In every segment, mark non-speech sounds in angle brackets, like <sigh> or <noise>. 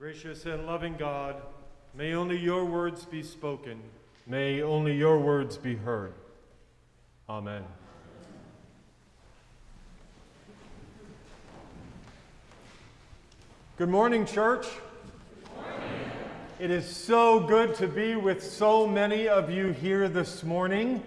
Gracious and loving God, may only your words be spoken, may only your words be heard. Amen. Good morning, church. It is so good to be with so many of you here this morning.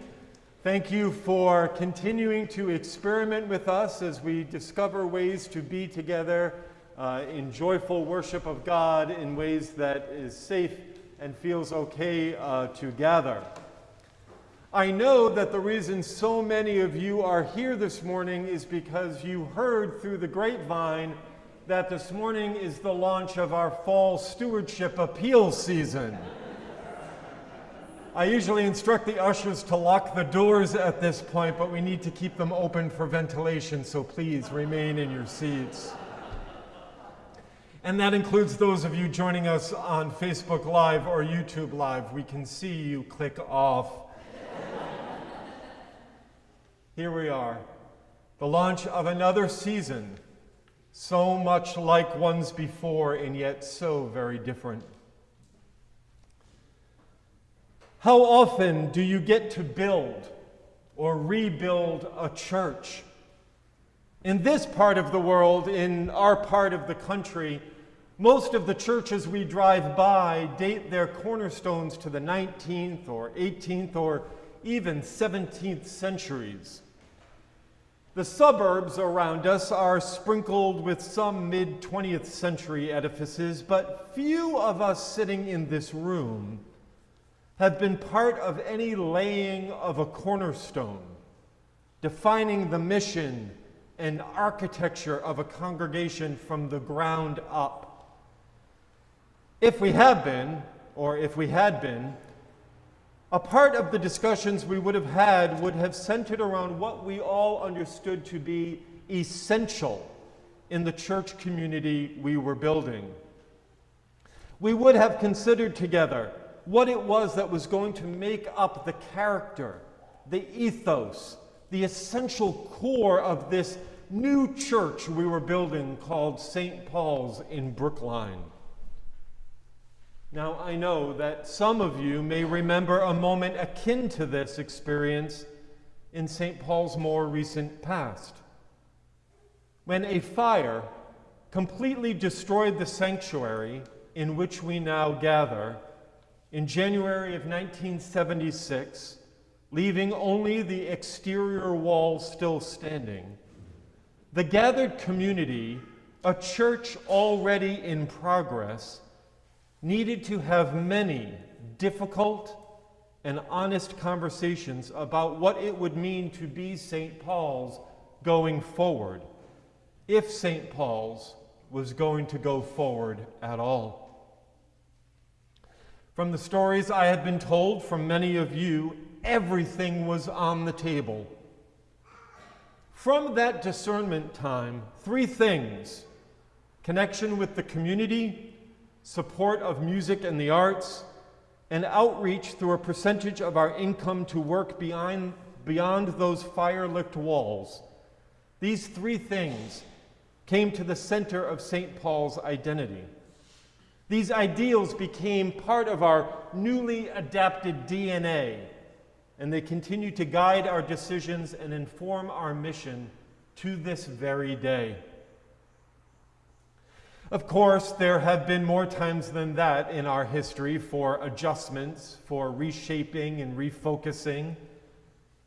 Thank you for continuing to experiment with us as we discover ways to be together uh, in joyful worship of God in ways that is safe and feels okay uh, to gather. I know that the reason so many of you are here this morning is because you heard through the grapevine that this morning is the launch of our fall stewardship appeal season. I usually instruct the ushers to lock the doors at this point, but we need to keep them open for ventilation, so please remain in your seats. And that includes those of you joining us on Facebook Live or YouTube Live. We can see you click off. Here we are, the launch of another season so much like ones before and yet so very different. How often do you get to build or rebuild a church? In this part of the world, in our part of the country, most of the churches we drive by date their cornerstones to the 19th or 18th or even 17th centuries. The suburbs around us are sprinkled with some mid 20th century edifices, but few of us sitting in this room have been part of any laying of a cornerstone, defining the mission and architecture of a congregation from the ground up. If we have been, or if we had been, a part of the discussions we would have had would have centered around what we all understood to be essential in the church community we were building. We would have considered together what it was that was going to make up the character, the ethos, the essential core of this new church we were building called St. Paul's in Brookline. Now, I know that some of you may remember a moment akin to this experience in St. Paul's more recent past. When a fire completely destroyed the sanctuary in which we now gather in January of 1976, leaving only the exterior walls still standing, the gathered community, a church already in progress, needed to have many difficult and honest conversations about what it would mean to be St. Paul's going forward, if St. Paul's was going to go forward at all. From the stories I had been told from many of you, everything was on the table. From that discernment time, three things connection with the community, support of music and the arts, and outreach through a percentage of our income to work beyond, beyond those fire-lit walls. These three things came to the center of St. Paul's identity. These ideals became part of our newly adapted DNA, and they continue to guide our decisions and inform our mission to this very day. Of course, there have been more times than that in our history for adjustments, for reshaping and refocusing.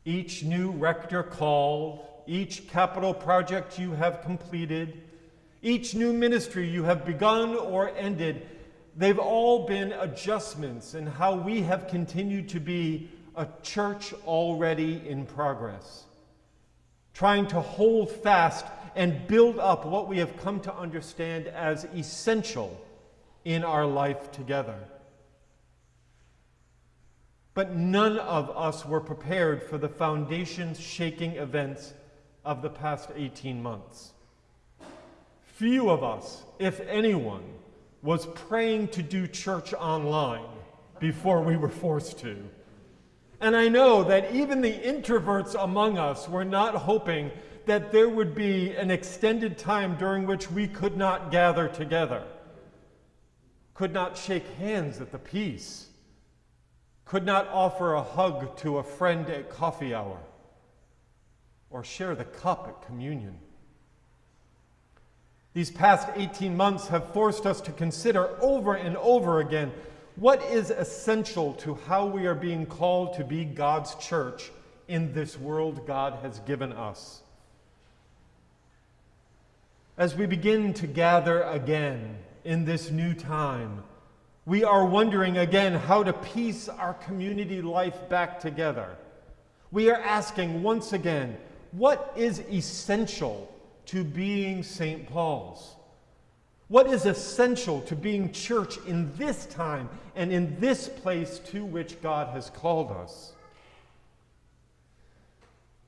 Each new rector called, each capital project you have completed, each new ministry you have begun or ended, they've all been adjustments in how we have continued to be a church already in progress, trying to hold fast and build up what we have come to understand as essential in our life together. But none of us were prepared for the foundations shaking events of the past 18 months. Few of us, if anyone, was praying to do church online before we were forced to. And I know that even the introverts among us were not hoping that there would be an extended time during which we could not gather together. could not shake hands at the peace, could not offer a hug to a friend at coffee hour, or share the cup at communion. These past 18 months have forced us to consider over and over again what is essential to how we are being called to be God's church in this world God has given us. As we begin to gather again in this new time, we are wondering again how to piece our community life back together. We are asking once again, what is essential to being St. Paul's? What is essential to being church in this time and in this place to which God has called us?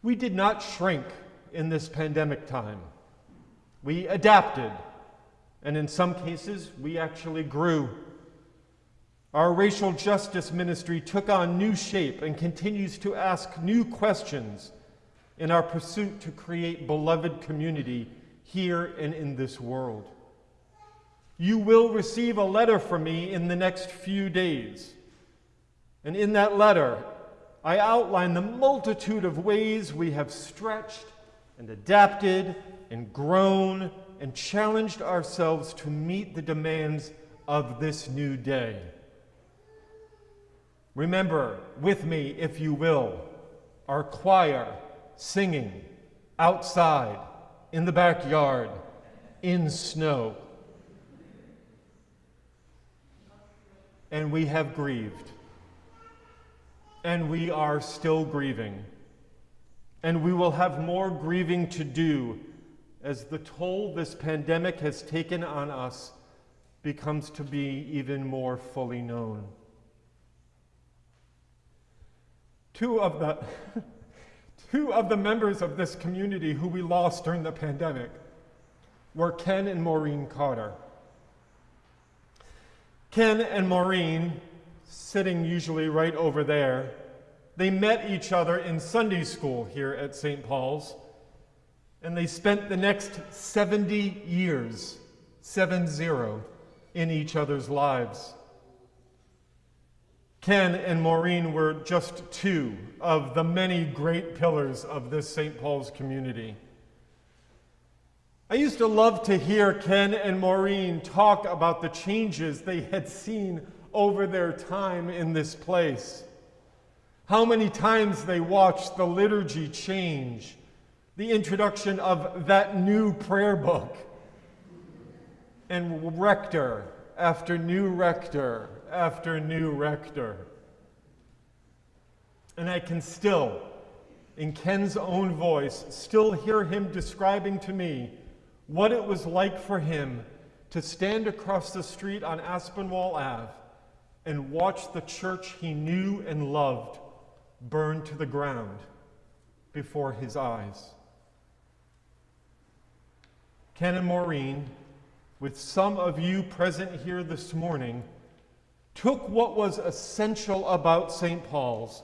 We did not shrink in this pandemic time. We adapted, and in some cases, we actually grew. Our racial justice ministry took on new shape and continues to ask new questions in our pursuit to create beloved community here and in this world. You will receive a letter from me in the next few days. And in that letter, I outline the multitude of ways we have stretched and adapted and grown and challenged ourselves to meet the demands of this new day. Remember with me, if you will, our choir singing outside, in the backyard, in snow. And we have grieved. And we are still grieving. And we will have more grieving to do as the toll this pandemic has taken on us becomes to be even more fully known. Two of the, <laughs> two of the members of this community who we lost during the pandemic were Ken and Maureen Carter. Ken and Maureen, sitting usually right over there, they met each other in Sunday school here at St. Paul's, and they spent the next 70 years, 7 0, in each other's lives. Ken and Maureen were just two of the many great pillars of this St. Paul's community. I used to love to hear Ken and Maureen talk about the changes they had seen over their time in this place. How many times they watched the liturgy change, the introduction of that new prayer book, and rector after new rector after new rector. And I can still, in Ken's own voice, still hear him describing to me what it was like for him to stand across the street on Aspinwall Ave and watch the church he knew and loved burn to the ground before his eyes. Ken and Maureen, with some of you present here this morning, took what was essential about St. Paul's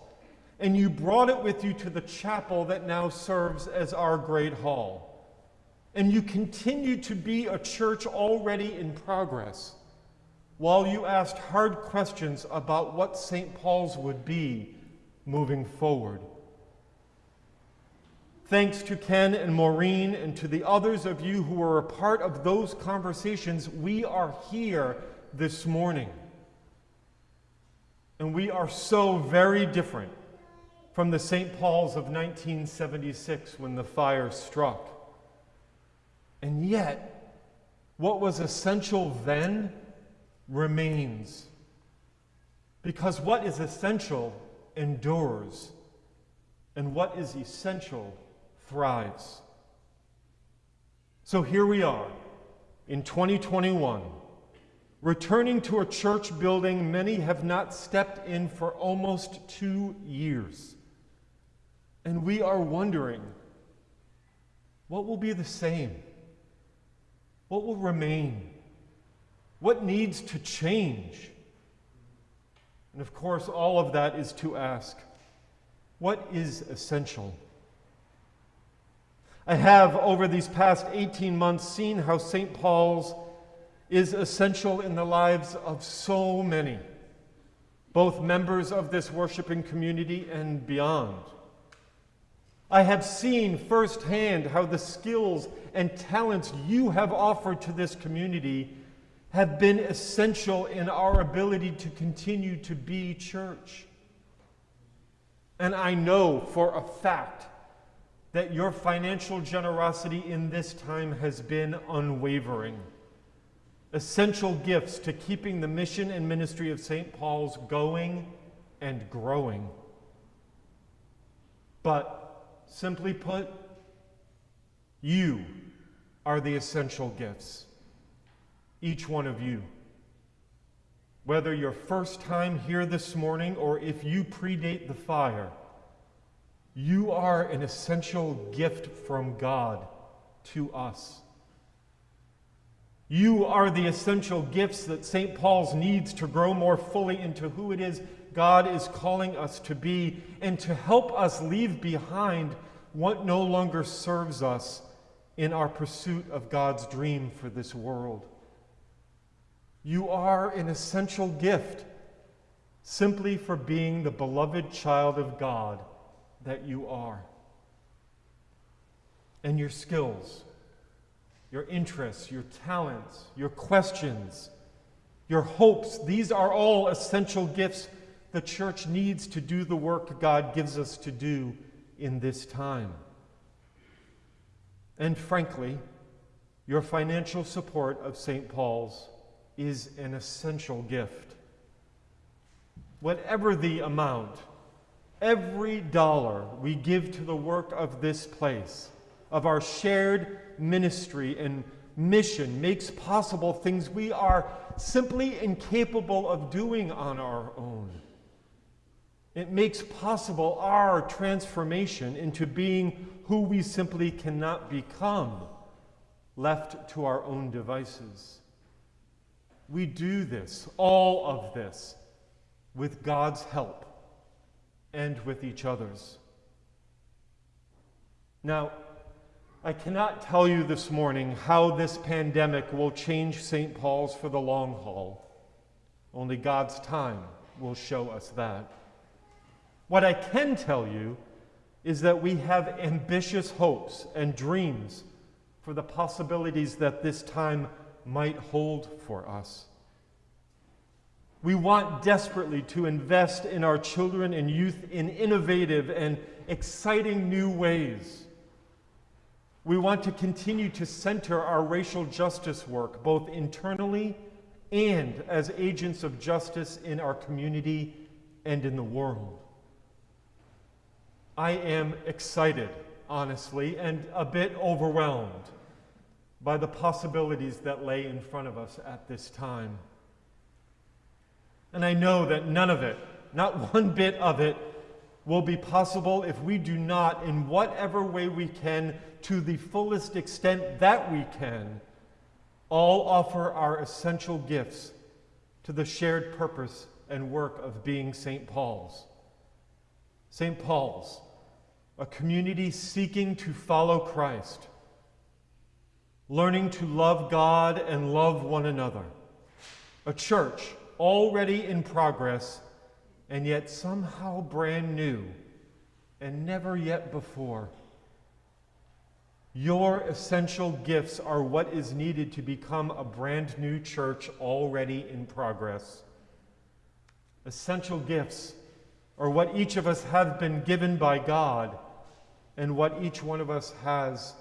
and you brought it with you to the chapel that now serves as our great hall and you continue to be a church already in progress while you asked hard questions about what St. Paul's would be moving forward. Thanks to Ken and Maureen and to the others of you who were a part of those conversations, we are here this morning. And we are so very different from the St. Paul's of 1976 when the fire struck. And yet, what was essential then remains. Because what is essential endures, and what is essential thrives. So here we are in 2021, returning to a church building many have not stepped in for almost two years. And we are wondering what will be the same? What will remain? What needs to change? And of course, all of that is to ask what is essential? I have, over these past 18 months, seen how St. Paul's is essential in the lives of so many, both members of this worshiping community and beyond. I have seen firsthand how the skills and talents you have offered to this community have been essential in our ability to continue to be church. And I know for a fact that your financial generosity in this time has been unwavering. Essential gifts to keeping the mission and ministry of St. Paul's going and growing. But Simply put, you are the essential gifts. Each one of you. Whether your first time here this morning or if you predate the fire, you are an essential gift from God to us. You are the essential gifts that St. Paul's needs to grow more fully into who it is God is calling us to be and to help us leave behind what no longer serves us in our pursuit of God's dream for this world. You are an essential gift simply for being the beloved child of God that you are. And your skills, your interests, your talents, your questions, your hopes, these are all essential gifts the church needs to do the work God gives us to do in this time. And frankly, your financial support of St. Paul's is an essential gift. Whatever the amount, every dollar we give to the work of this place, of our shared ministry and mission, makes possible things we are simply incapable of doing on our own. It makes possible our transformation into being who we simply cannot become left to our own devices. We do this, all of this, with God's help and with each other's. Now, I cannot tell you this morning how this pandemic will change St. Paul's for the long haul. Only God's time will show us that. What I can tell you is that we have ambitious hopes and dreams for the possibilities that this time might hold for us. We want desperately to invest in our children and youth in innovative and exciting new ways. We want to continue to center our racial justice work, both internally and as agents of justice in our community and in the world. I am excited, honestly, and a bit overwhelmed by the possibilities that lay in front of us at this time. And I know that none of it, not <laughs> one bit of it, will be possible if we do not, in whatever way we can, to the fullest extent that we can, all offer our essential gifts to the shared purpose and work of being St. Paul's. St. Paul's, a community seeking to follow Christ, learning to love God and love one another, a church already in progress and yet somehow brand new and never yet before. Your essential gifts are what is needed to become a brand new church already in progress. Essential gifts or what each of us have been given by God, and what each one of us has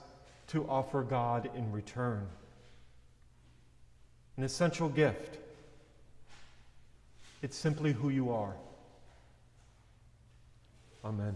to offer God in return. An essential gift. It's simply who you are. Amen.